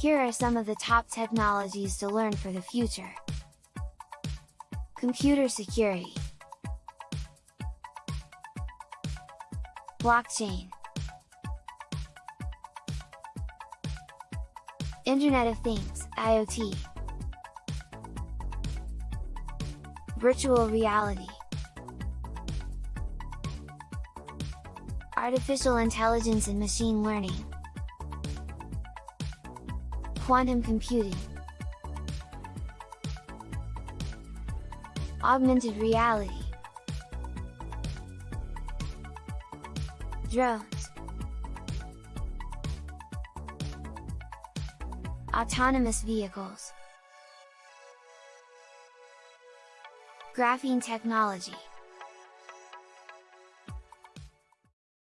Here are some of the top technologies to learn for the future. Computer security. Blockchain. Internet of Things, IoT Virtual reality. Artificial intelligence and machine learning Quantum computing. Augmented reality. Drones. Autonomous vehicles. Graphene technology